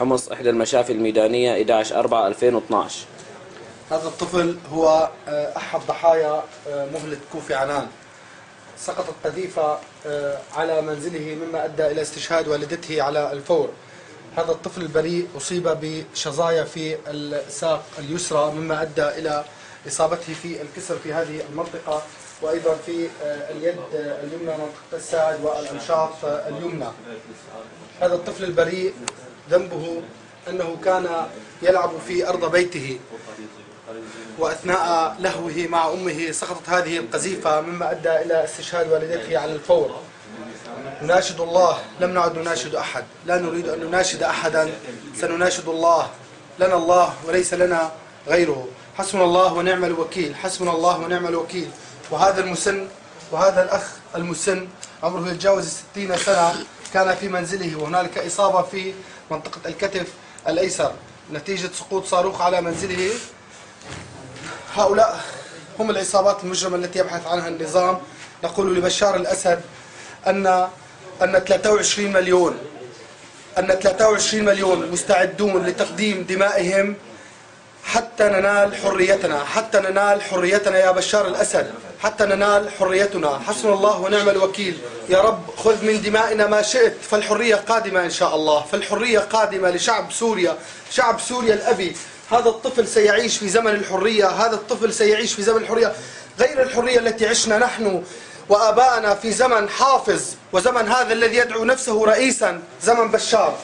حمص إحدى المشافي الميدانية 11 4 2012 هذا الطفل هو آه، أحد ضحايا آه، مهلة كوفي عنان. سقطت قذيفة آه، على منزله مما أدى إلى استشهاد والدته على الفور. هذا الطفل البريء أصيب بشظايا في الساق اليسرى مما أدى إلى إصابته في الكسر في هذه المنطقة وأيضا في اليد اليمنى منطقة الساعد والأمشاط اليمنى. هذا الطفل البريء ذنبه أنه كان يلعب في أرض بيته. وأثناء لهوه مع أمه سقطت هذه القذيفة مما أدى إلى استشهاد والدته على الفور. نناشد الله لم نعد نناشد أحد. لا نريد أن نناشد أحدا. سنناشد الله. لنا الله وليس لنا غيره. حسبنا الله ونعم الوكيل. حسبنا الله ونعم الوكيل. وهذا المسن وهذا الأخ المسن عمره يتجاوز الستين سنة. كان في منزله وهنالك إصابة في منطقة الكتف الأيسر. نتيجة سقوط صاروخ على منزله. هؤلاء هم العصابات المجرمة التي يبحث عنها النظام. نقول لبشار الأسد أن أن 23 مليون أن 23 مليون مستعدون لتقديم دمائهم حتى ننال حريتنا حتى ننال حريتنا يا بشار الأسد. حتى ننال حريتنا. حسن الله ونعم الوكيل. يا رب خذ من دمائنا ما شئت. فالحرية قادمة إن شاء الله. فالحرية قادمة لشعب سوريا. شعب سوريا الأبي. هذا الطفل سيعيش في زمن الحرية. هذا الطفل سيعيش في زمن الحرية. غير الحرية التي عشنا نحن وآباءنا في زمن حافظ وزمن هذا الذي يدعو نفسه رئيسا زمن بشار.